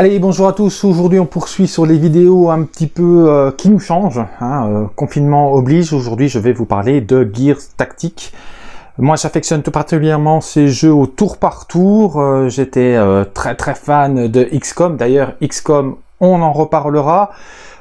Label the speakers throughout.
Speaker 1: Allez, bonjour à tous. Aujourd'hui, on poursuit sur les vidéos un petit peu euh, qui nous changent. Hein, euh, confinement oblige. Aujourd'hui, je vais vous parler de Gears Tactique. Moi, j'affectionne tout particulièrement ces jeux au tour par tour. Euh, j'étais très très fan de XCOM. D'ailleurs, XCOM, on en reparlera.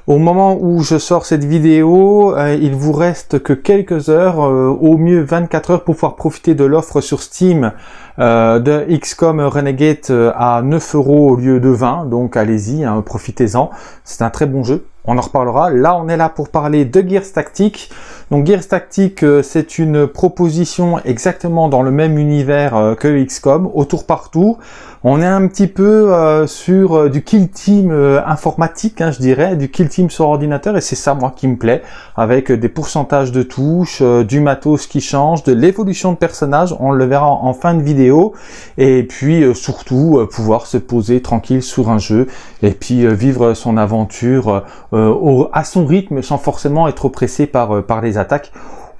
Speaker 1: Au moment où je sors cette vidéo, il vous reste que quelques heures, au mieux 24 heures pour pouvoir profiter de l'offre sur Steam euh, de XCOM Renegade euh, à 9 euros au lieu de 20, donc allez-y, hein, profitez-en, c'est un très bon jeu, on en reparlera. Là, on est là pour parler de Gears Tactique. Donc Gears Tactique, euh, c'est une proposition exactement dans le même univers que XCOM, au tour par tour. On est un petit peu sur du kill team informatique, hein, je dirais, du kill team sur ordinateur, et c'est ça, moi, qui me plaît, avec des pourcentages de touches, du matos qui change, de l'évolution de personnages, on le verra en fin de vidéo et puis euh, surtout euh, pouvoir se poser tranquille sur un jeu et puis euh, vivre son aventure à son rythme sans forcément être pressé par, par les attaques.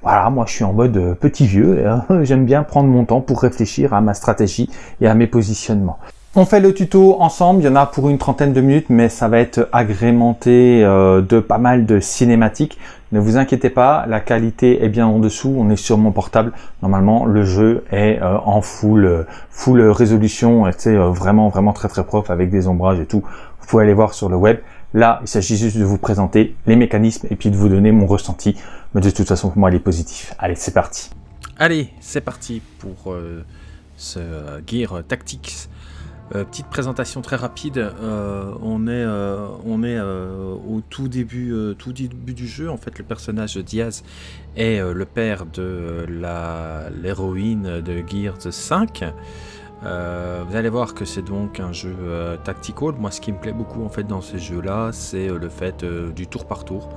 Speaker 1: Voilà, moi je suis en mode petit vieux, hein. j'aime bien prendre mon temps pour réfléchir à ma stratégie et à mes positionnements. On fait le tuto ensemble, il y en a pour une trentaine de minutes, mais ça va être agrémenté de pas mal de cinématiques. Ne vous inquiétez pas, la qualité est bien en dessous, on est sur mon portable. Normalement, le jeu est euh, en full, euh, full résolution, c'est euh, vraiment, vraiment très très propre avec des ombrages et tout. Vous pouvez aller voir sur le web. Là, il s'agit juste de vous présenter les mécanismes et puis de vous donner mon ressenti. Mais de toute façon, pour moi, il est positif. Allez, c'est parti.
Speaker 2: Allez, c'est parti pour ce Gear Tactics. Euh, petite présentation très rapide, euh, on est, euh, on est au tout début, tout début du jeu, en fait le personnage de Diaz est le père de l'héroïne de Gears 5. vous allez voir que c'est donc un jeu tactical, moi ce qui me plaît beaucoup en fait dans ces jeux là c'est le fait du tour par tour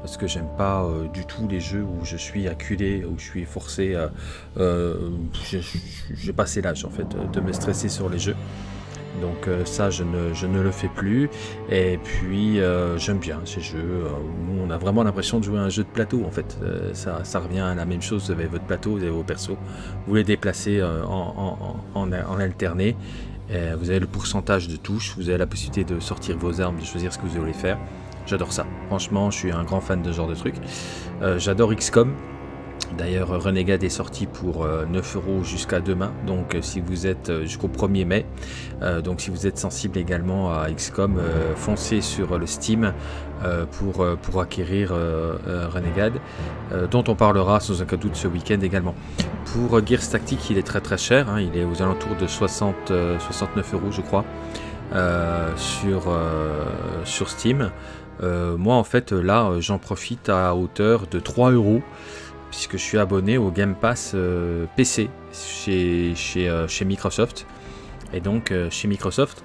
Speaker 2: parce que j'aime pas du tout les jeux où je suis acculé, où je suis forcé, j'ai passé l'âge en fait de me stresser sur les jeux. Donc euh, ça, je ne, le fais plus. Et puis, euh, j'aime bien ces jeux où on a vraiment l'impression de jouer à un jeu de plateau, en fait. Euh, ça, revient à la même chose, avez votre plateau, vous avez vos persos. Vous les déplacez en, en, alterné. vous avez le pourcentage de touches, vous avez la possibilité de sortir vos armes, de choisir ce que vous voulez faire. J'adore ça. Franchement, je suis un grand fan de ce genre de truc. J'adore XCOM. D'ailleurs, Renegade est sorti pour 9 euh, euros jusqu'à demain, donc euh, si vous êtes euh, jusqu'au 1er mai, donc si vous êtes sensible également à XCOM, foncez sur le Steam pour, pour acquérir Renegade, dont on parlera sans aucun doute ce week-end également. Pour Gears Tactique, il est très très cher, hein, il est aux alentours de 60, 69 euros je crois, sur, sur Steam. Moi en fait là j'en profite à hauteur de 3 euros puisque je suis abonné au Game Pass euh, PC chez, chez, euh, Microsoft. Et donc euh, chez Microsoft,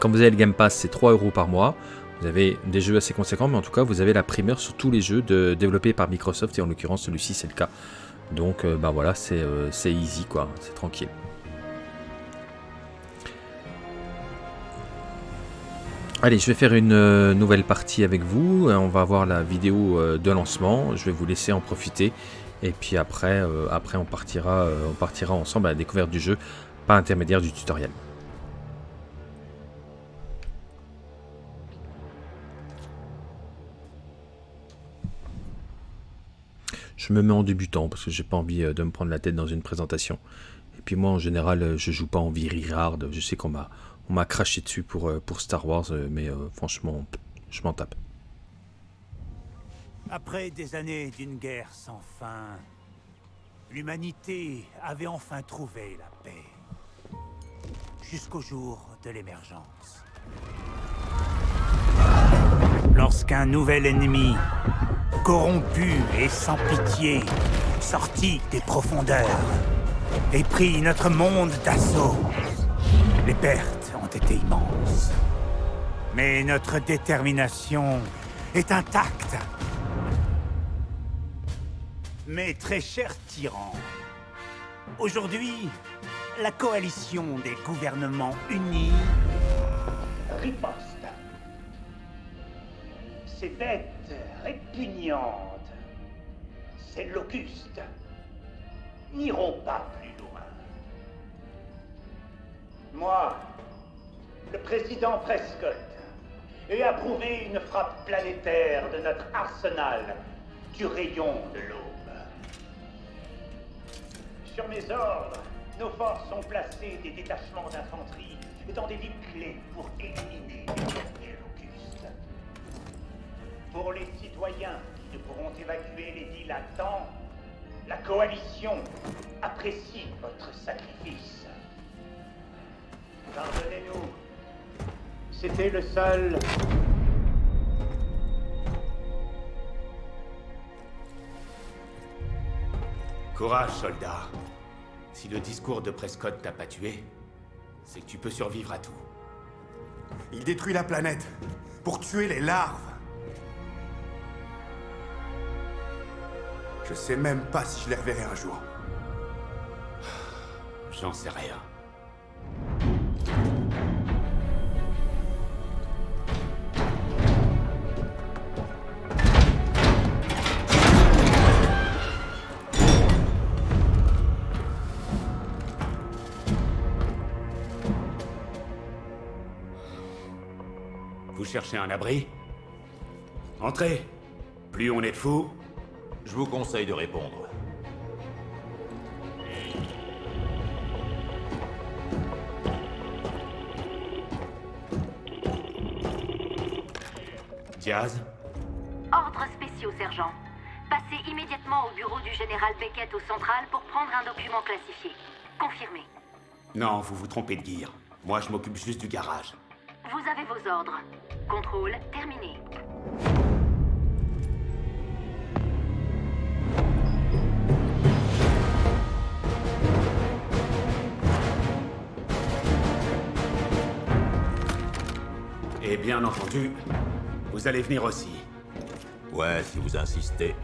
Speaker 2: quand vous avez le Game Pass, c'est 3 euros par mois. Vous avez des jeux assez conséquents, mais en tout cas, vous avez la primeur sur tous les jeux de, développés par Microsoft, et en l'occurrence, celui-ci, c'est le cas. Donc, bah voilà, c'est easy, quoi, c'est tranquille. Allez, je vais faire une nouvelle partie avec vous. On va voir la vidéo de lancement. Je vais vous laisser en profiter. Et puis après, euh, on, partira, euh, ensemble à la découverte du jeu par intermédiaire du tutoriel. Je me mets en débutant parce que j'ai pas envie euh, de me prendre la tête dans une présentation. Et puis moi en général je joue pas en virirard. Je sais qu'on m'a on m'a craché dessus pour, pour Star Wars, mais franchement je m'en tape.
Speaker 3: Après des années d'une guerre sans fin, l'humanité avait enfin trouvé la paix. Jusqu'au jour de l'émergence. Lorsqu'un nouvel ennemi, corrompu et sans pitié, sortit des profondeurs et prit notre monde d'assaut, les pertes été immenses. Mais notre détermination est intacte. Mes très chers tyrans, aujourd'hui, la coalition des gouvernements unis riposte. Ces bêtes répugnantes, ces locustes, n'iront pas plus loin. Moi, le président Prescott ait approuvé une frappe planétaire de notre arsenal du rayon de l'aube. Sur mes ordres, nos forces ont placé des détachements d'infanterie dans des villes clés pour éliminer les locustes. Pour les citoyens qui ne pourront évacuer les villes à temps, la coalition apprécie votre sacrifice. Pardonnez-nous. C'était le seul
Speaker 4: Courage, soldat. Si le discours de Prescott t'a pas tué, c'est que tu peux survivre à tout.
Speaker 5: Il détruit la planète pour tuer les larves. Je sais même pas si je les reverrai un jour.
Speaker 4: J'en sais rien. Cherchez un abri Entrez. Plus on est de fous,
Speaker 6: Je vous conseille de répondre.
Speaker 4: Diaz
Speaker 7: Ordres spéciaux, sergent. Passez immédiatement au bureau du général Beckett au central pour prendre un document classifié. Confirmé.
Speaker 4: Non, vous vous trompez de gear. Moi, je m'occupe juste du garage.
Speaker 7: Vous avez vos ordres. Contrôle terminé.
Speaker 4: Et bien entendu, vous allez venir aussi.
Speaker 6: Ouais, si vous insistez.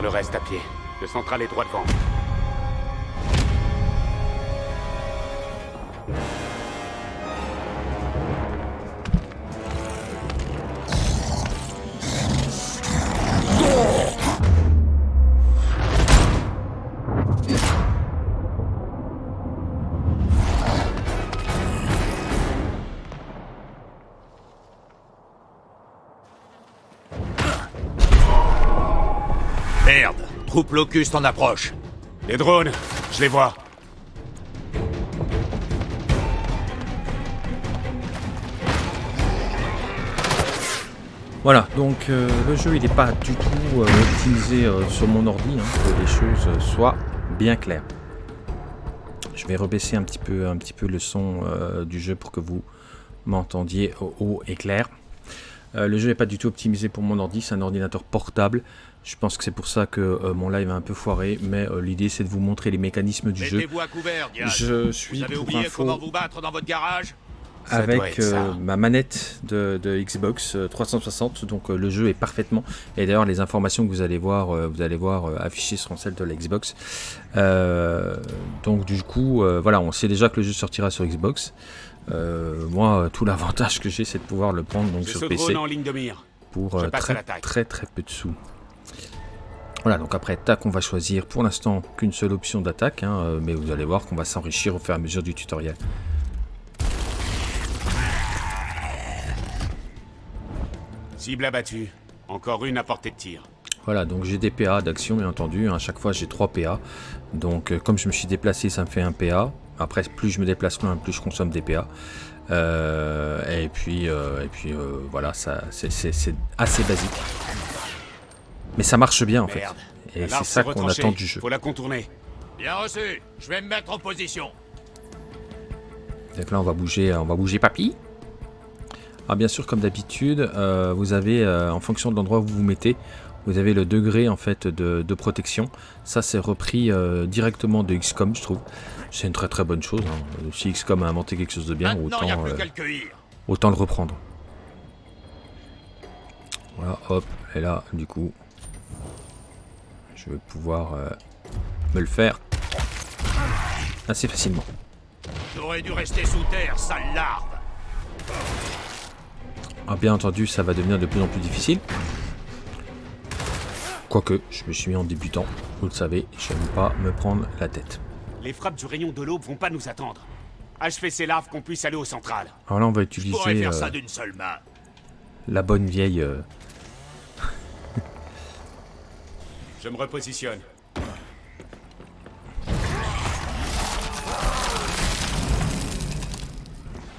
Speaker 4: Le reste à pied. Le central est droit devant.
Speaker 6: Merde Troupe locuste en approche.
Speaker 4: Les drones, je les vois.
Speaker 2: Voilà, donc euh, le jeu il n'est pas du tout euh, optimisé euh, sur mon ordi, hein, que les choses soient bien claires. Je vais rebaisser un petit peu, un petit peu le son euh, du jeu pour que vous m'entendiez haut, haut et clair. Euh, le jeu n'est pas du tout optimisé pour mon ordi, c'est un ordinateur portable. Je pense que c'est pour ça que euh, mon live a un peu foiré, mais euh, l'idée c'est de vous montrer les mécanismes du jeu.
Speaker 6: Mettez-vous à couvert.
Speaker 2: Je suis
Speaker 6: Vous avez
Speaker 2: pour info
Speaker 6: comment vous battre dans votre garage?
Speaker 4: Ça doit
Speaker 2: avec
Speaker 4: être ça.
Speaker 2: euh, ma manette de, de Xbox euh, 360 donc euh, le jeu est parfaitement et d'ailleurs les informations que vous allez voir euh, vous allez voir euh, affichées seront celles de la Xbox Euh, donc du coup euh, voilà on sait déjà que le jeu sortira sur Xbox Euh, moi euh, tout l'avantage que j'ai c'est de pouvoir le prendre donc sur PC
Speaker 4: en ligne de mire.
Speaker 2: pour euh, très, très très peu de sous. Voilà, donc après, tac, on va choisir pour l'instant qu'une seule option d'attaque, hein, euh, mais vous allez voir qu'on va s'enrichir au fur et à mesure du tutoriel.
Speaker 4: Cible abattue. Encore une à portée de tir.
Speaker 2: Voilà, donc j'ai des PA d'action, bien entendu. À chaque fois, j'ai 3 PA. Donc, euh, comme je me suis déplacé, ça me fait un PA. Après, plus je me déplace loin, plus je consomme des PA. Euh, et puis, euh, et puis euh, voilà, c'est assez basique. Mais ça marche bien, en fait.
Speaker 4: Merde.
Speaker 2: Et c'est ça qu'on attend du jeu.
Speaker 4: Faut la contourner.
Speaker 6: Bien reçu. Je vais me mettre en position.
Speaker 2: Donc là, on va bouger, on va bouger papy. Alors bien sûr, comme d'habitude, euh, vous avez, euh, en fonction de l'endroit où vous vous mettez, vous avez le degré en fait de, de protection. Ça, c'est repris euh, directement de XCOM, je trouve. C'est une très très bonne chose. hein. Si XCOM a inventé quelque chose de bien,
Speaker 6: Maintenant,
Speaker 2: euh,
Speaker 6: le
Speaker 2: autant le reprendre. Voilà, hop, et là, du coup, je vais pouvoir euh, me le faire assez facilement.
Speaker 6: T'aurais dû rester sous terre, sale larve
Speaker 2: Ah, bien entendu, ça va devenir de plus en plus difficile. Quoique, je me suis mis en débutant. Vous le savez, j'aime pas me prendre la tête.
Speaker 4: Les frappes du rayon de l'aube vont pas nous attendre. Achevez ces larves qu'on puisse aller au central.
Speaker 2: Alors là, on va utiliser
Speaker 6: faire
Speaker 2: euh,
Speaker 6: ça d'une seule main.
Speaker 2: la bonne vieille... euh,
Speaker 4: Je me repositionne.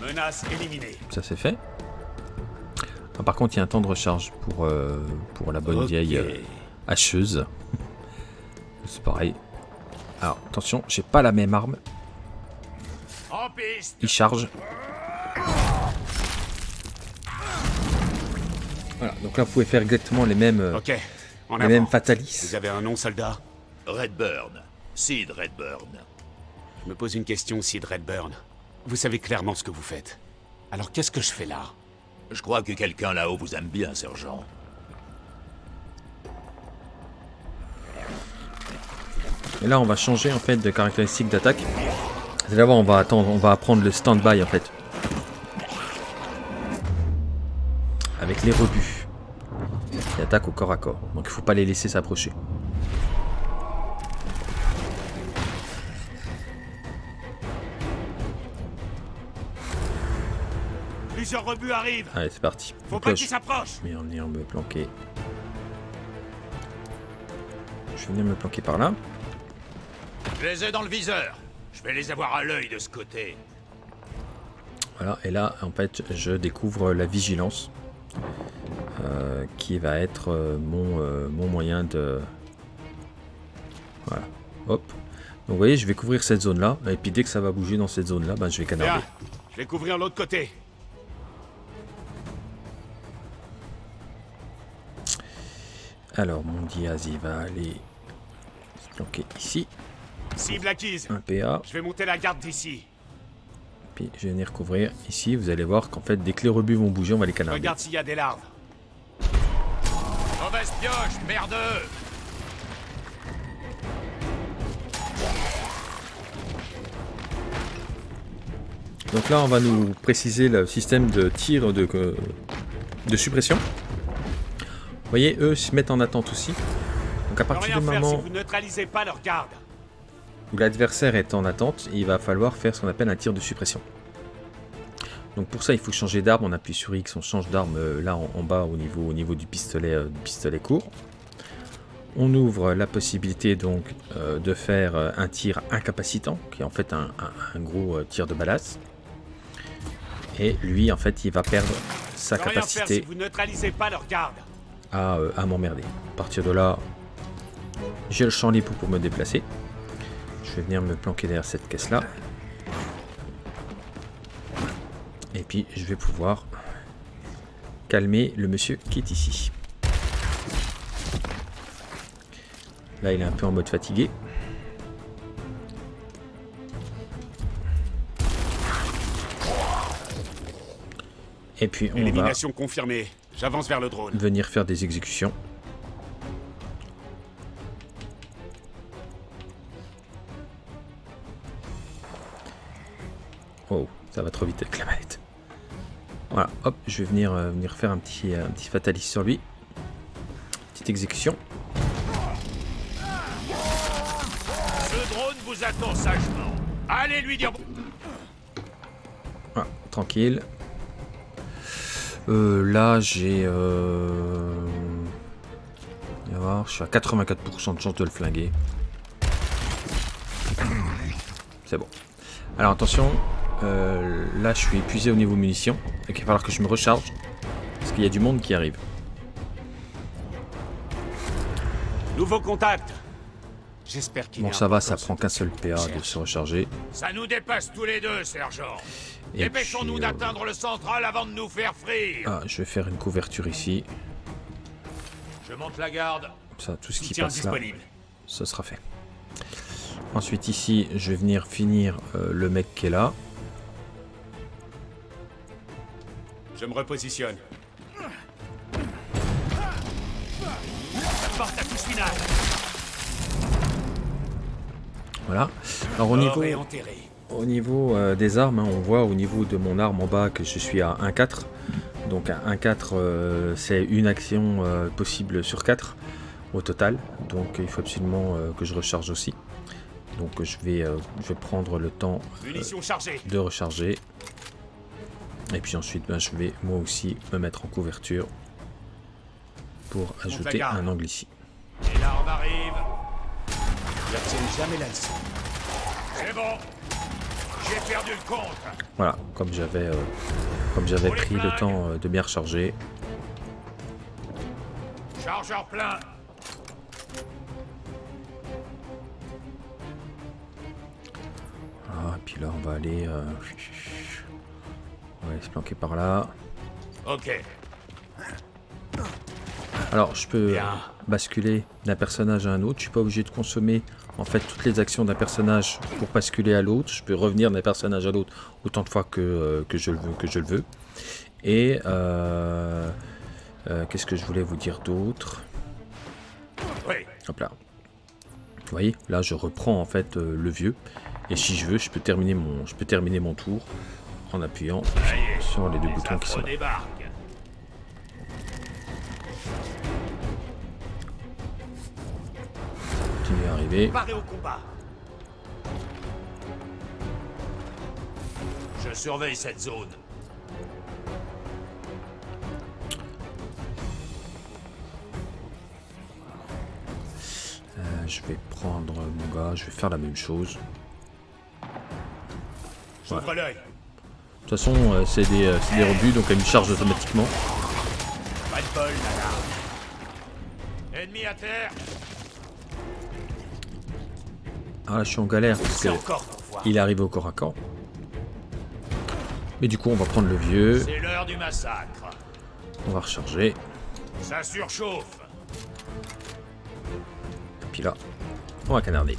Speaker 4: Menace éliminée.
Speaker 2: Ça c'est fait. Ah, par contre, il y a un temps de recharge pour, euh, pour la bonne vieille euh, hacheuse. C'est pareil. Alors, attention, j'ai pas la même arme.
Speaker 6: En piste
Speaker 2: Il charge. Voilà, donc là, vous pouvez faire exactement les mêmes, euh,
Speaker 4: Ok, en
Speaker 2: mêmes
Speaker 4: avant.
Speaker 2: fatalis.
Speaker 4: Vous avez un nom, soldat
Speaker 6: Redburn. Sid Redburn.
Speaker 4: Je me pose une question, Sid Redburn. Vous savez clairement ce que vous faites. Alors qu'est-ce que je fais là?
Speaker 6: Je crois que quelqu'un là-haut vous aime bien, sergent.
Speaker 2: Et là, on va changer en fait de caractéristique d'attaque. D'abord, on va attendre, on va apprendre le stand-by en fait. Avec les rebuts. Qui attaquent au corps à corps. Donc il faut pas les laisser s'approcher.
Speaker 4: Plusieurs rebuts arrivent
Speaker 2: Allez, c'est parti.
Speaker 4: Faut pas qu'ils s'approchent
Speaker 2: je vais venir me planquer. Je vais venir me planquer par là.
Speaker 6: Je les ai dans le viseur. Je vais les avoir à l'œil de ce côté.
Speaker 2: Voilà, et là, en fait, je découvre la vigilance. Euh, qui va être euh, mon, euh, mon moyen de... Voilà. Hop. Donc vous voyez, je vais couvrir cette zone-là. Et puis dès que ça va bouger dans cette zone-là, ben, je vais canarder.
Speaker 4: Je vais couvrir l'autre côté.
Speaker 2: Alors, mon Diaz, il va aller se planquer ici.
Speaker 4: Cible acquise.
Speaker 2: Un PA.
Speaker 4: Je vais monter la garde d'ici.
Speaker 2: Puis je vais venir couvrir ici. Vous allez voir qu'en fait, dès que les rebuts vont bouger, on va les canarder.
Speaker 4: Regarde s'il y a des larves.
Speaker 6: Mauvaise pioche, merdeux
Speaker 2: Donc là, on va nous préciser le système de tir de, euh, de suppression. Vous voyez, eux se mettent en attente aussi. Donc à partir du
Speaker 4: si
Speaker 2: moment
Speaker 4: vous neutralisez pas leur garde.
Speaker 2: Où l'adversaire est en attente, il va falloir faire ce qu'on appelle un tir de suppression. Donc pour ça, il faut changer d'arme. On appuie sur X, on change d'arme euh, là en, en bas au niveau, au niveau du pistolet, euh, du pistolet court. On ouvre la possibilité donc euh, de faire un tir incapacitant, qui est en fait un, un- un gros tir de balasse. Et lui, en fait, il va perdre sa
Speaker 4: faire si
Speaker 2: capacité
Speaker 4: vous neutralisez pas leur garde.
Speaker 2: à, à m'emmerder. À partir de là, j'ai le champ libre pour me déplacer. Je vais venir me planquer derrière cette caisse-là. Et puis, je vais pouvoir calmer le monsieur qui est ici. Là, il est un peu en mode fatigué. Et puis, on va
Speaker 4: Élimination confirmée. J'avance vers le drone.
Speaker 2: venir faire des exécutions. Ça va trop vite avec la manette. Voilà, hop, je vais venir, euh, venir faire un petit, euh, un petit fatalist sur lui. Petite exécution.
Speaker 6: Ce drone vous attend sagement. Allez lui dire...
Speaker 2: Voilà, tranquille. Euh, là, j'ai... Euh... je suis à 84% de chance de le flinguer. C'est bon. Alors attention, euh, là je suis épuisé au niveau munitions. Donc il va falloir que je me recharge. Parce qu'il y a du monde qui arrive.
Speaker 4: Nouveau contact. J'espère qu'il
Speaker 2: Bon ça va, ça prend qu'un seul PA de se recharger.
Speaker 6: Ça nous dépasse tous les deux, sergent. Dépêchons-nous
Speaker 2: euh,
Speaker 6: d'atteindre le central avant de nous faire frire.
Speaker 2: Ah, je vais faire une couverture ici.
Speaker 6: Je monte la garde.
Speaker 2: Comme ça, tout ce qui passe là,
Speaker 4: disponible.
Speaker 2: ce sera fait. Ensuite ici, je vais venir finir euh, le mec qui est là.
Speaker 4: Je me repositionne.
Speaker 6: porte à touche finale.
Speaker 2: Voilà. Alors au niveau, au niveau euh, des armes, hein, on voit au niveau de mon arme en bas que je suis à 1-4. Donc à 1-4, euh, c'est une action euh, possible sur 4 au total. Donc il faut absolument euh, que je recharge aussi. Donc je vais, euh, je vais prendre le temps de recharger. Et puis ensuite, ben, je vais moi aussi me mettre en couverture pour ajouter un angle ici.
Speaker 6: Et arrive.
Speaker 5: Jamais la leçon.
Speaker 6: C'est bon. J'ai perdu le compte.
Speaker 2: Voilà, comme j'avais euh, comme j'avais pris le temps euh, de bien recharger.
Speaker 6: Chargeur plein.
Speaker 2: Ah, et puis là, on va aller... euh, On va aller se planquer par là.
Speaker 6: Ok.
Speaker 2: Alors, je peux basculer d'un personnage à un autre. Je suis pas obligé de consommer en fait toutes les actions d'un personnage pour basculer à l'autre. Je peux revenir d'un personnage à l'autre autant de fois que, euh, que je le veux. Que je le veux. Et euh, euh, qu'est-ce que je voulais vous dire d'autre?
Speaker 6: Oui.
Speaker 2: Hop là. Vous voyez, là je reprends en fait le vieux. Et si je veux, je peux terminer mon, je peux terminer mon tour en appuyant sur les deux
Speaker 6: Les
Speaker 2: boutons qui sont là.
Speaker 6: débarquent. Au combat. Je surveille cette zone.
Speaker 2: Euh, je vais prendre mon gars, je vais faire la même chose.
Speaker 6: J'ouvre l'œil.
Speaker 2: De toute façon, euh, c'est des, euh, c'est des rebuts, donc elle me charge automatiquement.
Speaker 6: Pas de bol. Ennemi à terre.
Speaker 2: Ah là, je suis en galère parce
Speaker 6: C'est
Speaker 2: que il est arrivé au corps à corps. Mais du coup, on va prendre le vieux,
Speaker 6: C'est l'heure du massacre.
Speaker 2: on va recharger.
Speaker 6: Ça surchauffe.
Speaker 2: Et puis là, on va canarder.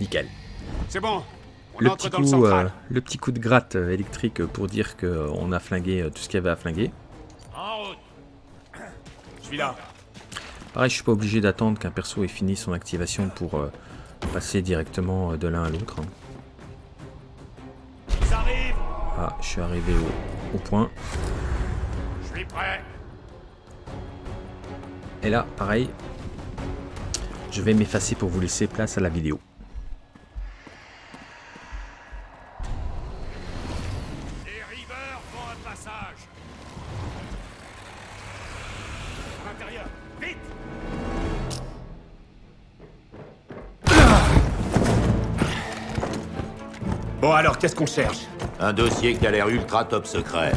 Speaker 2: Nickel.
Speaker 5: C'est bon.
Speaker 2: Le petit, coup, euh, le petit coup de gratte euh, électrique pour dire qu'on a flingué euh, tout ce qu'il y avait à flinguer.
Speaker 6: En route.
Speaker 5: Je suis là.
Speaker 2: Pareil, je suis pas obligé d'attendre qu'un perso ait fini son activation pour euh, passer directement de l'un à l'autre. hein. Ah, je suis arrivé au, au point.
Speaker 6: Je suis prêt.
Speaker 2: Et là, pareil, je vais m'effacer pour vous laisser place à la vidéo.
Speaker 5: Qu'est-ce qu'on cherche
Speaker 8: Un dossier qui a l'air ultra top secret.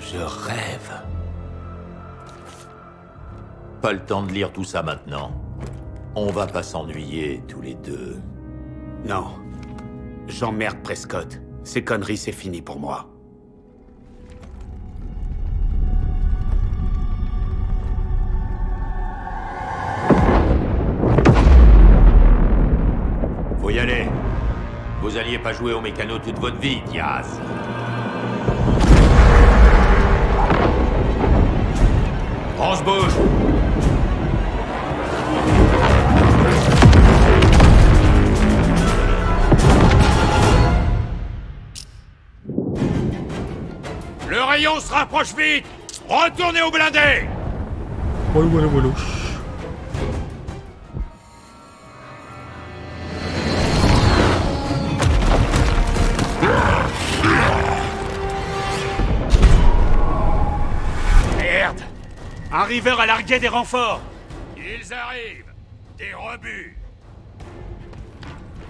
Speaker 8: Je rêve. Pas le temps de lire tout ça maintenant. On va pas s'ennuyer tous les deux.
Speaker 5: Non. J'emmerde Prescott. Ces conneries, c'est fini pour moi.
Speaker 8: Pas jouer au mécano toute votre vie, Diaz. On bouge
Speaker 6: Le rayon se rapproche vite. Retournez au blindé. River a largué des renforts. Ils arrivent. Des rebuts.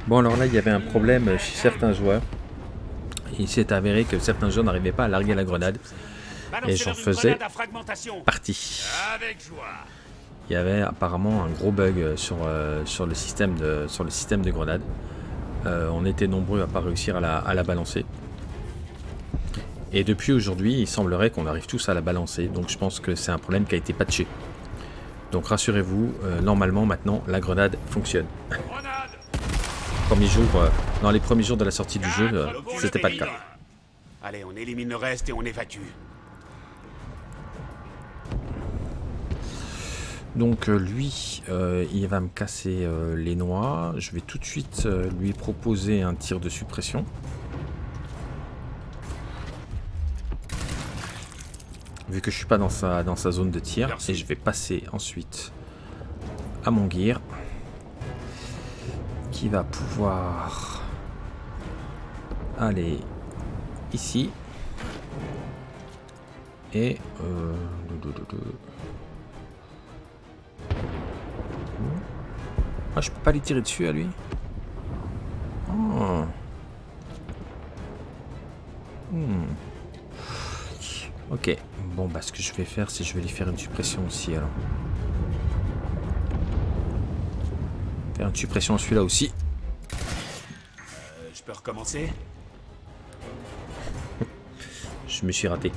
Speaker 2: Bon, alors là, il y avait un problème chez certains joueurs. Il s'est avéré que certains joueurs n'arrivaient pas à larguer la grenade.
Speaker 6: Balancez
Speaker 2: j'en faisais.
Speaker 6: grenade à fragmentation.
Speaker 2: Parti.
Speaker 6: Avec joie.
Speaker 2: Il y avait apparemment un gros bug sur, euh, sur, le, système de, sur le système de grenade. Euh, on était nombreux à pas réussir à la, à la balancer. Et depuis aujourd'hui, il semblerait qu'on arrive tous à la balancer. Donc je pense que c'est un problème qui a été patché. Donc rassurez-vous, euh, normalement maintenant la grenade fonctionne.
Speaker 6: Grenade.
Speaker 2: premiers jours, euh, dans les premiers jours de la sortie du jeu, euh, c'était pas le cas.
Speaker 5: Allez, on élimine le reste et on évacue.
Speaker 2: Donc lui, euh, il va me casser euh, les noix. Je vais tout de suite euh, lui proposer un tir de suppression. Vu que je suis pas dans sa, dans sa zone de tir.
Speaker 6: Merci.
Speaker 2: Et je vais passer ensuite à mon gear. Qui va pouvoir aller ici. Et... Euh, Ah, je peux pas lui tirer dessus à lui Oh. Hmm. Ok. Bon, bah ce que je vais faire, c'est que je vais lui faire une suppression aussi alors. Faire une suppression à celui-là aussi.
Speaker 5: Euh, je peux recommencer?
Speaker 2: Je me suis raté.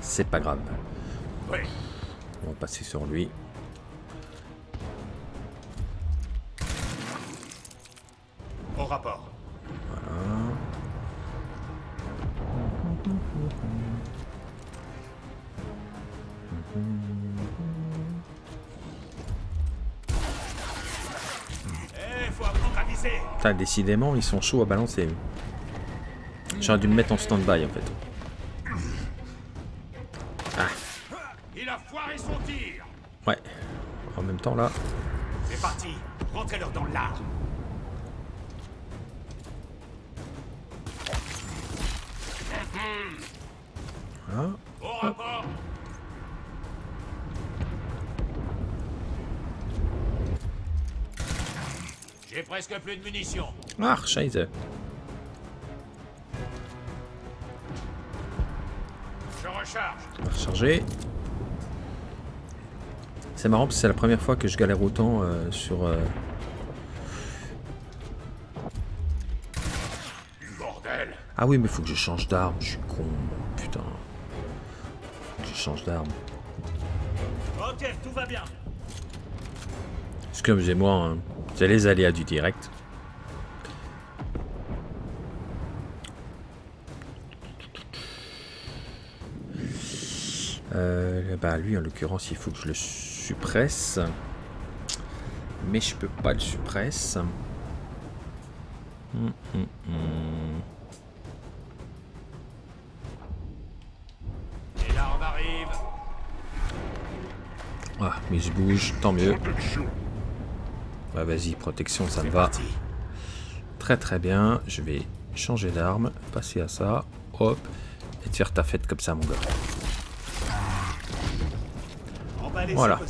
Speaker 2: C'est pas grave.
Speaker 6: Oui.
Speaker 2: On va passer sur lui. Putain, décidément, ils sont chauds à balancer. J'aurais dû me mettre en stand-by en fait.
Speaker 6: Il a foiré son tir.
Speaker 2: Ouais. En même temps là.
Speaker 5: C'est parti. Rentrez-leur dans l'art.
Speaker 6: Presque plus de munitions.
Speaker 2: Ah, scheiße.
Speaker 6: Je recharge.
Speaker 2: On va recharger. C'est marrant parce que c'est la première fois que je galère autant euh, sur... euh. Ah oui, mais faut que je change d'arme. Je suis con. Putain. Faut que je change d'arme.
Speaker 6: Ok, tout va bien.
Speaker 2: Excusez-moi, hein. C'est les aléas du direct. Euh, bah lui en l'occurrence il faut que je le suppresse. Mais je peux pas le suppresse. Hum, hum, hum.
Speaker 6: Et l'arme arrive.
Speaker 2: Ah, mais je bouge, tant mieux. Bah vas-y, protection, ça me va.
Speaker 5: Parti.
Speaker 2: Très très bien. Je vais changer d'arme, passer à ça, hop, et te faire ta fête comme ça, mon gars. Voilà.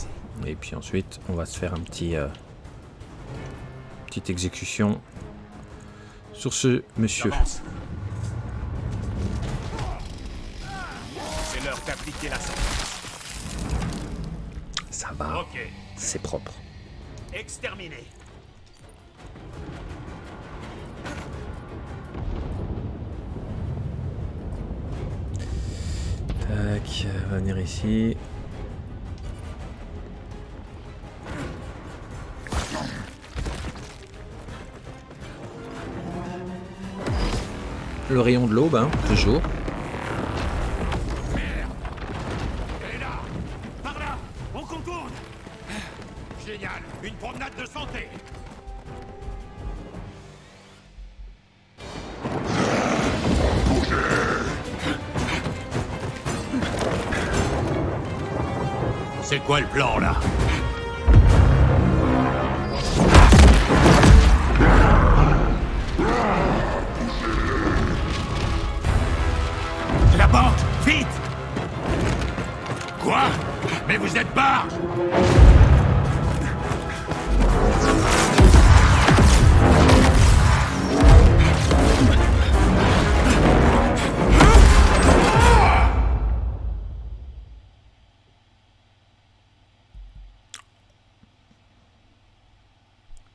Speaker 2: Et puis ensuite, on va se faire un petit... euh, petite exécution sur ce monsieur.
Speaker 5: C'est l'heure d'appliquer la sentence.
Speaker 2: Ça va, c'est propre.
Speaker 5: Exterminé.
Speaker 2: Tac, on va venir ici. Le rayon de l'aube, hein, toujours.
Speaker 5: La banque Vite!
Speaker 6: Quoi? Mais vous êtes barge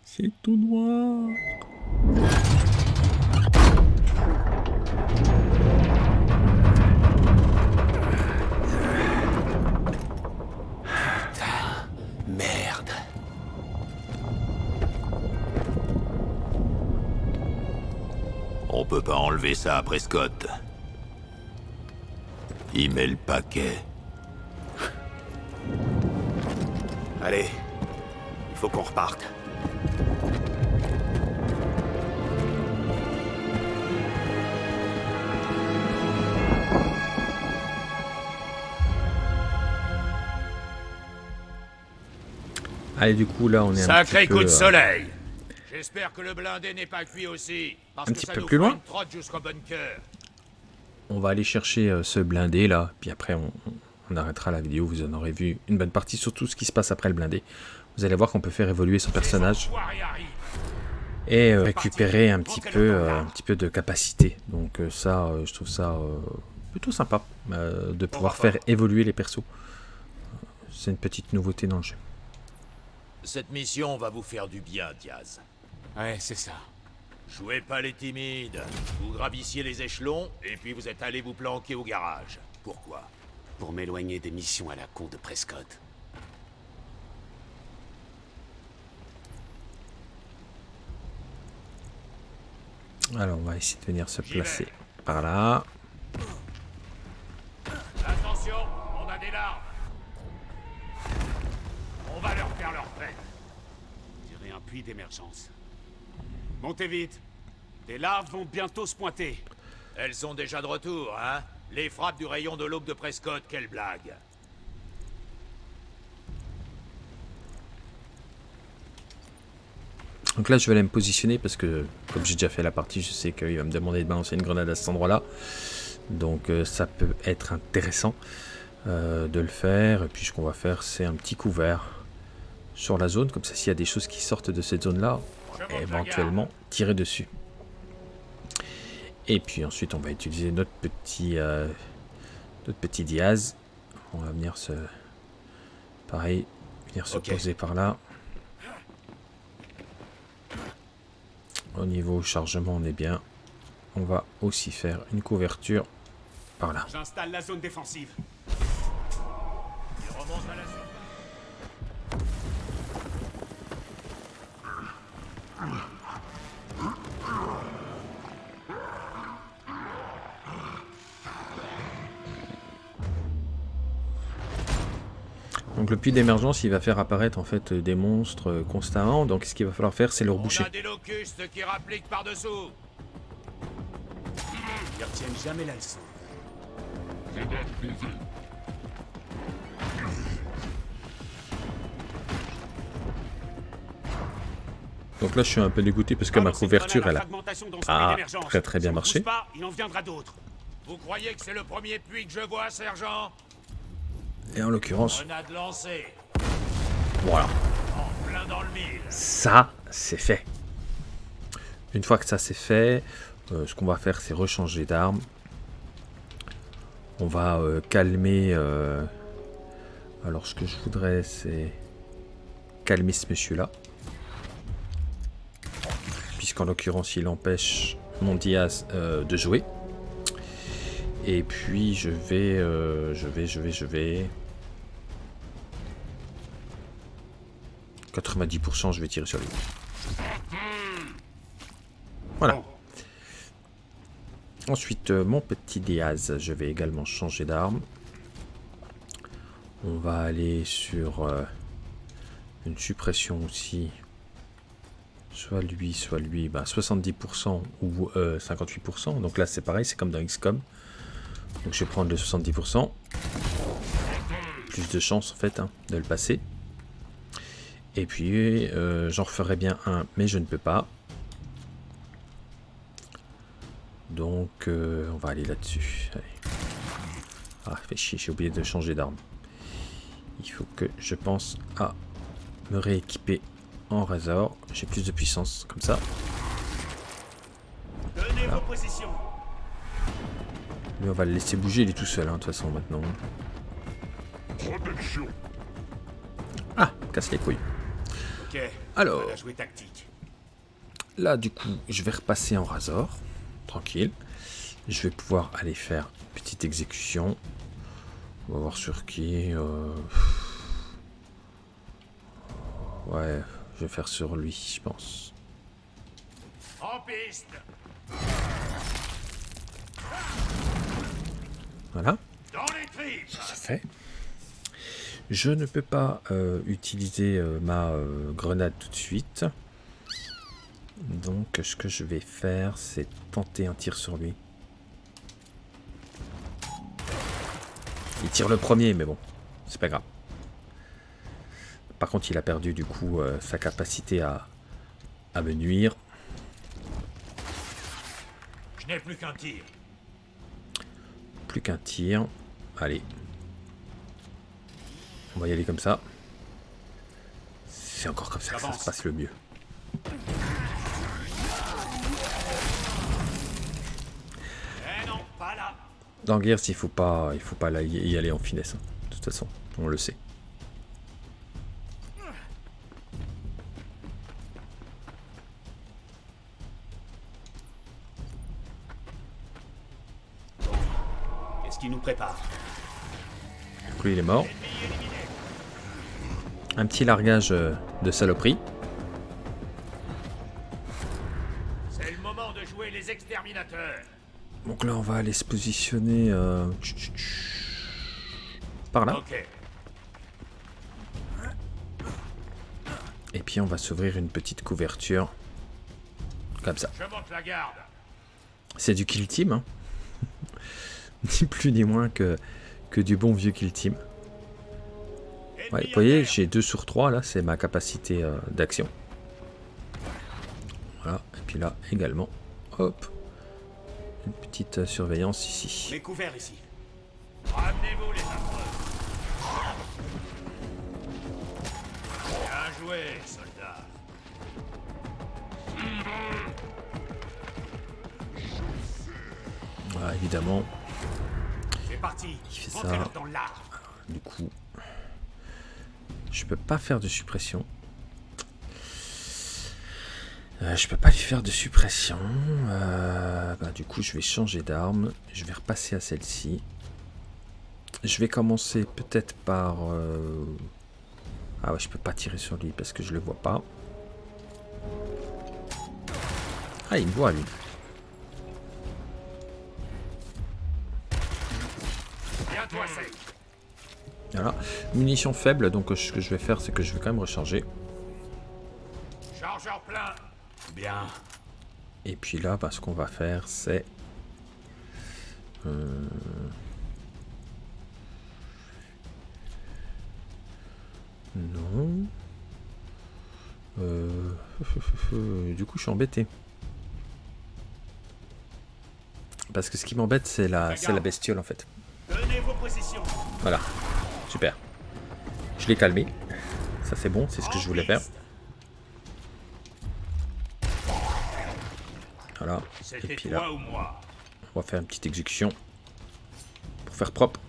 Speaker 2: C'est tout noir.
Speaker 8: Ça à Prescott. Il met le paquet.
Speaker 5: Allez, il faut qu'on reparte.
Speaker 2: Allez, du coup, là, on est un
Speaker 6: Sacré
Speaker 2: petit peu,
Speaker 6: coup de
Speaker 2: euh,
Speaker 6: soleil J'espère que le blindé n'est pas cuit aussi. Parce
Speaker 2: Un
Speaker 6: que
Speaker 2: petit
Speaker 6: ça
Speaker 2: peu
Speaker 6: nous
Speaker 2: plus loin. On va aller chercher euh, ce blindé là, puis après on, on arrêtera la vidéo, vous en aurez vu une bonne partie sur tout ce qui se passe après le blindé. Vous allez voir qu'on peut faire évoluer son personnage et euh, récupérer un petit peu, euh, un petit peu de capacité. Donc euh, ça, euh, je trouve ça euh, plutôt sympa euh, de pouvoir faire évoluer les persos. C'est une petite nouveauté dans le jeu.
Speaker 8: Cette mission va vous faire du bien, Diaz.
Speaker 5: Ouais, c'est ça.
Speaker 8: Jouez pas les timides. Vous gravissiez les échelons, et puis vous êtes allé vous planquer au garage. Pourquoi?
Speaker 5: Pour m'éloigner des missions à la con de Prescott.
Speaker 2: Alors on va essayer de venir se placer par là.
Speaker 6: Attention, on a des larves. On va leur faire leur fête.
Speaker 5: Dirait un puits d'émergence. Montez vite. Des larves vont bientôt se pointer.
Speaker 8: Elles sont déjà de retour, hein Les frappes du rayon de l'aube de Prescott, quelle blague
Speaker 2: Donc là, je vais aller me positionner parce que, comme j'ai déjà fait la partie, je sais qu'il va me demander de balancer une grenade à cet endroit-là. Donc euh, ça peut être intéressant euh, de le faire. Et puis ce qu'on va faire, c'est un petit couvert sur la zone. Comme ça, s'il y a des choses qui sortent de cette zone-là, éventuellement tirer dessus. Et puis ensuite, on va utiliser notre petit, euh, notre petit diaz. On va venir se... Pareil, venir se poser par là. Au niveau chargement, on est bien. On va aussi faire une couverture par là.
Speaker 5: J'installe la zone défensive.
Speaker 6: Il remonte à la
Speaker 2: Donc le puits d'émergence, il va faire apparaître en fait des monstres euh, constamment. Donc ce qu'il va falloir faire, c'est le
Speaker 6: On
Speaker 2: reboucher.
Speaker 6: a des locustes qui rappliquent par-dessous.
Speaker 5: Ils retiennent jamais la leçon.
Speaker 2: Donc là, je suis un peu dégoûté parce que ma
Speaker 5: Balancez
Speaker 2: couverture, elle a
Speaker 5: d'émergence.
Speaker 2: très très bien marché.
Speaker 5: bouge pas, il en viendra d'autres.
Speaker 6: Vous croyez que c'est le premier puits que je vois, sergent?
Speaker 2: Et en l'occurrence, voilà. Ça, c'est fait. Une fois que ça c'est fait, euh, ce qu'on va faire, c'est rechanger d'arme. On va euh, calmer... euh, Alors, ce que je voudrais, c'est calmer ce monsieur-là. Puisqu'en l'occurrence, il empêche mon Diaz de jouer. Et puis, je vais... euh, je vais, je vais, je vais... 90%, je vais tirer sur lui. Voilà. Ensuite, euh, mon petit Diaz, je vais également changer d'arme. On va aller sur euh, une suppression aussi. Soit lui, soit lui. Bah, 70% ou euh, 58%. Donc là, c'est pareil, c'est comme dans XCOM. Donc je vais prendre le 70%. Plus de chance, en fait, hein, de le passer. Et puis, euh, j'en referai bien un, mais je ne peux pas. Donc, euh, on va aller là-dessus. Ah, fait chier, j'ai oublié de changer d'arme. Il faut que je pense à me rééquiper en Razor. J'ai plus de puissance, comme ça.
Speaker 5: Tenez vos positions.
Speaker 2: Lui, on va le laisser bouger, il est tout seul, hein, de toute façon, maintenant. Ah, casse les couilles.
Speaker 5: Ok.
Speaker 2: Alors. Là, du coup, je vais repasser en Razor. Tranquille. Je vais pouvoir aller faire une petite exécution. On va voir sur qui. euh, Ouais, je vais faire sur lui, je pense.
Speaker 6: En piste
Speaker 2: Voilà,
Speaker 6: tripes
Speaker 2: ça fait. Je ne peux pas euh, utiliser euh, ma euh, grenade tout de suite. Donc ce que je vais faire, c'est tenter un tir sur lui. Il tire le premier, mais bon, c'est pas grave. Par contre, il a perdu du coup sa capacité à, à me nuire.
Speaker 8: Je n'ai plus qu'un tir.
Speaker 2: Plus qu'un tir. Allez. On va y aller comme ça. C'est encore comme ça que ça se passe le mieux. Dans Gears, il faut pas, il faut pas y aller en finesse. hein. De toute façon, on le sait. Lui, il est mort. Un petit largage euh, de saloperie.
Speaker 8: C'est le moment de jouer les exterminateurs.
Speaker 2: Donc là, on va aller se positionner euh, par là. Et puis, on va s'ouvrir une petite couverture. Comme ça. C'est du kill team. hein. ni plus ni moins que, que du bon vieux kill team. Ouais, vous voyez, j'ai 2 sur 3 là, c'est ma capacité euh, d'action. Voilà, et puis là également, hop, une petite euh, surveillance ici.
Speaker 5: Mais couvert ici.
Speaker 8: Ramenez-vous les affreux. Bien joué, soldats.
Speaker 2: Voilà, évidemment. Il fait ça. du coup, je peux pas faire de suppression. Euh, je peux pas lui faire de suppression. Euh, bah, du coup, je vais changer d'arme. Je vais repasser à celle-ci. Je vais commencer peut-être par... euh, Ah ouais, je peux pas tirer sur lui parce que je le vois pas. Ah, il me voit lui. Voilà. Munitions faibles, donc euh, ce que je vais faire, c'est que je vais quand même recharger.
Speaker 8: Chargeur plein.
Speaker 5: Bien.
Speaker 2: Et puis là, bah, ce qu'on va faire, c'est... euh, Non. Euh, Du coup, je suis embêté. Parce que ce qui m'embête, c'est la, c'est la bestiole, en fait.
Speaker 5: Tenez vos positions.
Speaker 2: Voilà. Super. Je l'ai calmé. Ça, c'est bon, c'est ce que je voulais faire. Voilà. Et puis là, on va faire une petite exécution. Pour faire propre.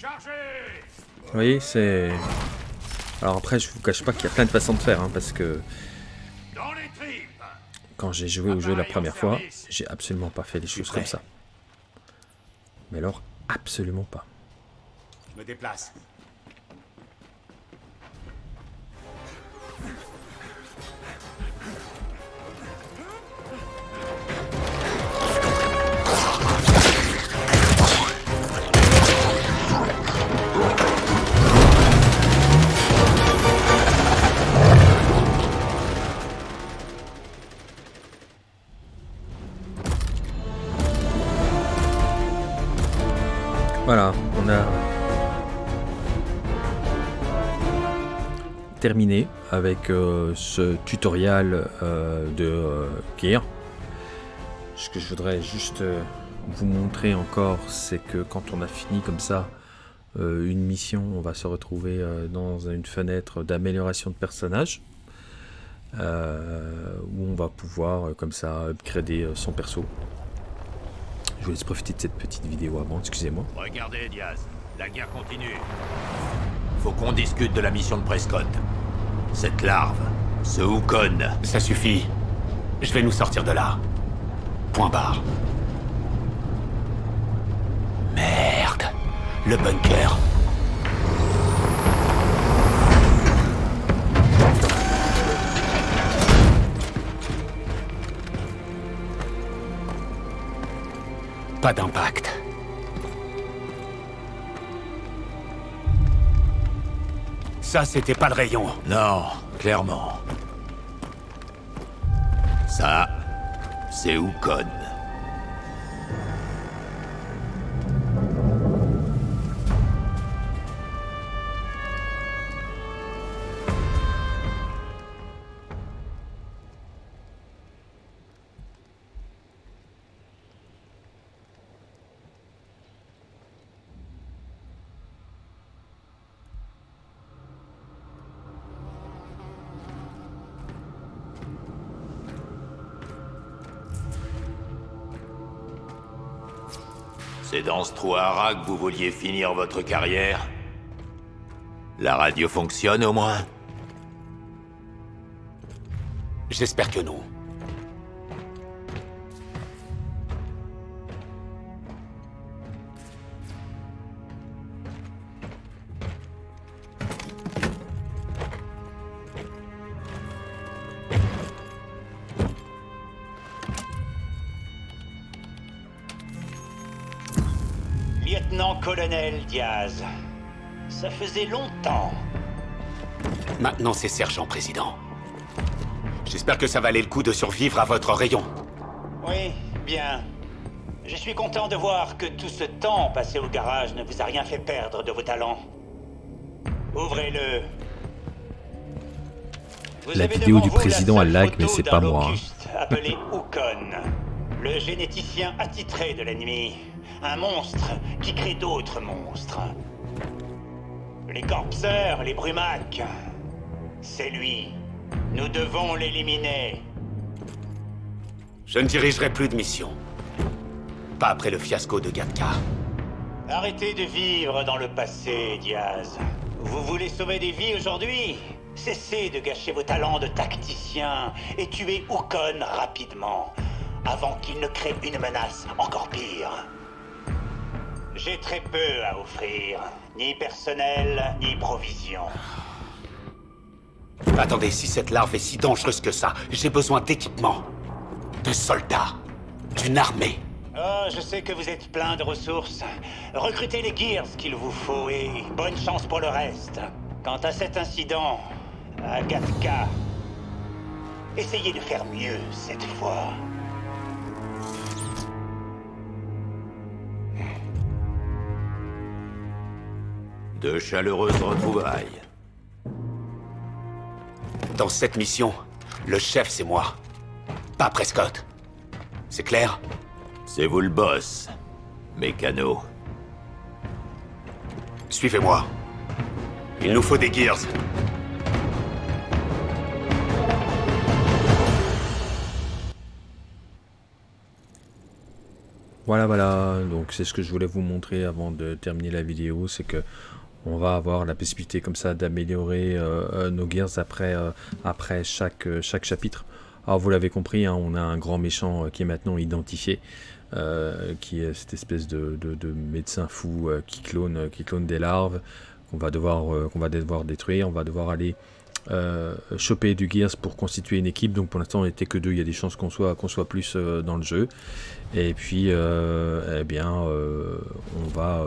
Speaker 2: Vous voyez, c'est... Alors après, je vous cache pas qu'il y a plein de façons de faire, hein, parce que quand j'ai joué au jeu la première fois, j'ai absolument pas fait les choses comme ça. Mais alors, absolument pas.
Speaker 5: Me déplace.
Speaker 2: Terminé avec euh, ce tutoriel euh, de euh, Gear. Ce que je voudrais juste vous montrer encore, c'est que quand on a fini comme ça une mission, on va se retrouver dans une fenêtre d'amélioration de personnage. où on va pouvoir comme ça upgrader son perso. Je vous laisse profiter de cette petite vidéo avant, excusez-moi.
Speaker 8: Regardez, Diaz. La guerre continue.
Speaker 4: Faut qu'on discute de la mission de Prescott. Cette larve, ce Houkon.
Speaker 5: Ça suffit. Je vais nous sortir de là. Point barre.
Speaker 4: Merde. Le bunker. Pas d'impact. Ça, c'était pas le rayon.
Speaker 8: Non, clairement. Ça, c'est Ukon. Que vous vouliez finir votre carrière La radio fonctionne au moins
Speaker 4: J'espère que non.
Speaker 3: Lieutenant-colonel Diaz, ça faisait longtemps.
Speaker 4: Maintenant, c'est sergent président. J'espère que ça valait le coup de survivre à votre rayon.
Speaker 3: Oui, bien. Je suis content de voir que tout ce temps passé au garage ne vous a rien fait perdre de vos talents. Ouvrez-le. Vous
Speaker 2: La
Speaker 3: avez
Speaker 2: vidéo du président a lag, mais c'est pas moi, hein.
Speaker 3: Appelé Ukon, le généticien attitré de l'ennemi. Un monstre qui crée d'autres monstres. Les corpseurs, les brumacs. C'est lui. Nous devons l'éliminer.
Speaker 4: Je ne dirigerai plus de mission. Pas après le fiasco de Gatka.
Speaker 3: Arrêtez de vivre dans le passé, Diaz. Vous voulez sauver des vies aujourd'hui? Cessez de gâcher vos talents de tacticien et tuez Ukon rapidement, avant qu'il ne crée une menace encore pire. J'ai très peu à offrir, ni personnel, ni provision.
Speaker 4: Attendez, si cette larve est si dangereuse que ça, j'ai besoin d'équipement. De soldats. D'une armée.
Speaker 3: Oh, je sais que vous êtes plein de ressources. Recrutez les Gears qu'il vous faut et bonne chance pour le reste. Quant à cet incident, à Gatka, essayez de faire mieux cette fois.
Speaker 8: De chaleureuses retrouvailles.
Speaker 4: Dans cette mission, le chef c'est moi. Pas Prescott. C'est clair?
Speaker 8: C'est vous le boss, mécano.
Speaker 4: Suivez-moi. Il nous faut des Gears.
Speaker 2: Voilà, voilà. Donc c'est ce que je voulais vous montrer avant de terminer la vidéo, c'est que on va avoir la possibilité comme ça d'améliorer euh, euh, nos gears après, euh, chaque, chapitre. Alors vous l'avez compris, hein, on a un grand méchant qui est maintenant identifié, qui est cette espèce de, de- de médecin fou qui, clone, qui clone des larves qu'on va devoir détruire. On va devoir aller choper du gears pour constituer une équipe. Donc pour l'instant on n'était que deux. Il y a des chances qu'on soit qu'on soit plus dans le jeu. Et puis eh bien on va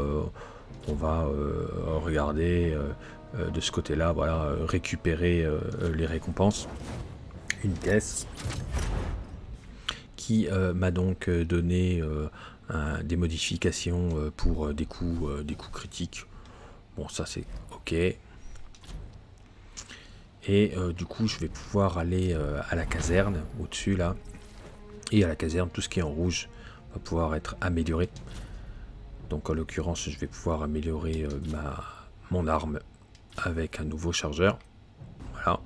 Speaker 2: on va euh, regarder euh, euh, de ce côté-là, voilà, récupérer les récompenses. Une caisse qui m'a donc donné des modifications pour des coups, des coups critiques. Bon, ça c'est ok. Et du coup, je vais pouvoir aller à la caserne au-dessus là. Et à la caserne, tout ce qui est en rouge va pouvoir être amélioré. Donc en l'occurrence, je vais pouvoir améliorer euh, mon arme avec un nouveau chargeur. Voilà.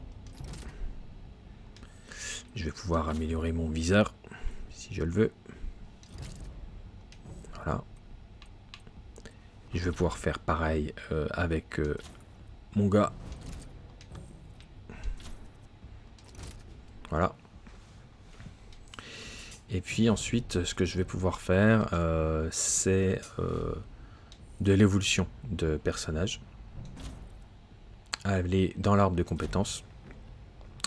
Speaker 2: Je vais pouvoir améliorer mon viseur si je le veux. Voilà. Je vais pouvoir faire pareil euh, avec euh, mon gars. Voilà. Et puis ensuite, ce que je vais pouvoir faire, euh, c'est euh, de l'évolution de personnage. Aller dans l'arbre de compétences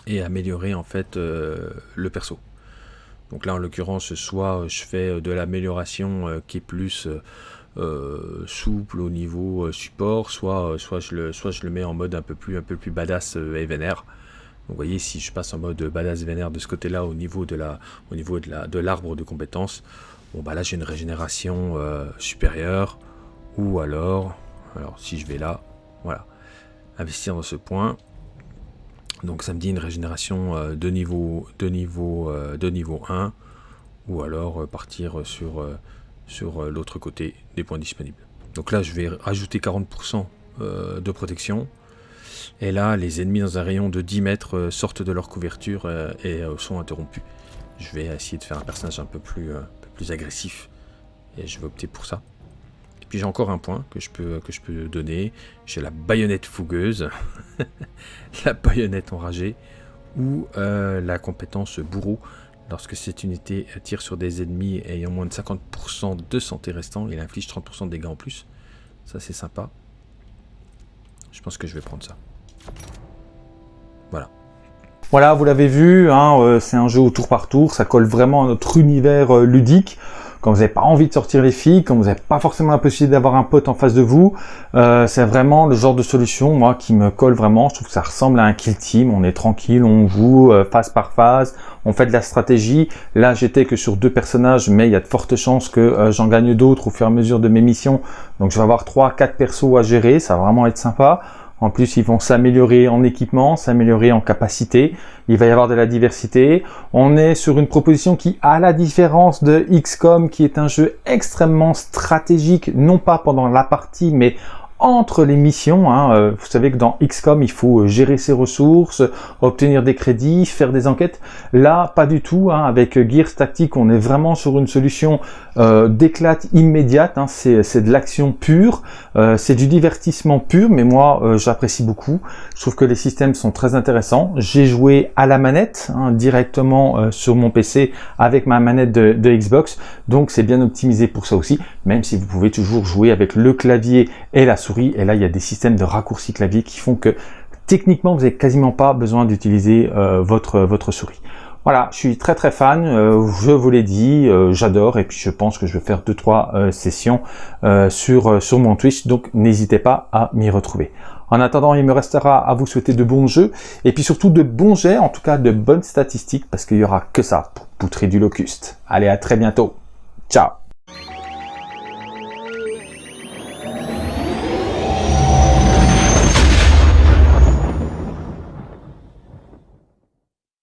Speaker 2: et améliorer en fait euh, le perso.
Speaker 9: Donc là, en l'occurrence, soit je fais de l'amélioration qui est plus souple au niveau support, soit, soit, je le, soit je le mets en mode un peu plus, un peu plus badass et vénère. Vous voyez, si je passe en mode badass vénère de ce côté-là au niveau de la, au niveau de la, de l'arbre de compétences, bon bah là j'ai une régénération supérieure, ou alors, alors si je vais là, voilà, investir dans ce point, donc ça me dit une régénération euh, de, niveau, de, niveau, euh, de niveau 1, ou alors euh, partir sur, sur l'autre côté des points disponibles. Donc là je vais rajouter 40% de protection, et là les ennemis dans un rayon de 10 mètres sortent de leur couverture et sont interrompus. Je vais essayer de faire un personnage un peu plus, un peu plus agressif, et je vais opter pour ça. Puis j'ai encore un point que je peux, que je peux donner. J'ai la baïonnette fougueuse, la baïonnette enragée, ou euh, la compétence bourreau. Lorsque cette unité tire sur des ennemis ayant moins de 50% de santé restant, il inflige 30% de dégâts en plus. Ça c'est sympa. Je pense que je vais prendre ça. Voilà.
Speaker 2: Voilà, vous l'avez vu, hein, euh, c'est un jeu au tour par tour, ça colle vraiment à notre univers euh, ludique quand vous n'avez pas envie de sortir les filles, quand vous n'avez pas forcément la possibilité d'avoir un pote en face de vous, euh, c'est vraiment le genre de solution, moi, qui me colle vraiment. Je trouve que ça ressemble à un kill team. On est tranquille, on joue euh, phase par phase, on fait de la stratégie. Là, j'étais que sur deux personnages, mais il y a de fortes chances que j'en gagne d'autres au fur et à mesure de mes missions. Donc, je vais avoir trois, quatre persos à gérer. Ça va vraiment être sympa. En plus, ils vont s'améliorer en équipement, s'améliorer en capacité. Il va y avoir de la diversité. On est sur une proposition qui, à la différence de XCOM, qui est un jeu extrêmement stratégique, non pas pendant la partie, mais entre les missions. Hein, euh, vous savez que dans XCOM, il faut euh, gérer ses ressources, obtenir des crédits, faire des enquêtes. Là, pas du tout. Hein, avec Gears Tactique, on est vraiment sur une solution euh, d'éclate immédiate. Hein, c'est de l'action pure, euh, c'est du divertissement pur, mais moi, j'apprécie beaucoup. Je trouve que les systèmes sont très intéressants. J'ai joué à la manette directement sur mon PC avec ma manette de, de Xbox, donc c'est bien optimisé pour ça aussi, même si vous pouvez toujours jouer avec le clavier et la souris et là, il y a des systèmes de raccourci clavier qui font que techniquement, vous n'avez quasiment pas besoin d'utiliser euh, votre, votre souris. Voilà, je suis très très fan, euh, je vous l'ai dit, euh, j'adore et puis je pense que je vais faire 2-3 sessions sur, sur mon Twitch, donc n'hésitez pas à m'y retrouver. En attendant, il me restera à vous souhaiter de bons jeux et puis surtout de bons jets, en tout cas de bonnes statistiques parce qu'il n'y aura que ça pour poutrer du locuste. Allez, à très bientôt. Ciao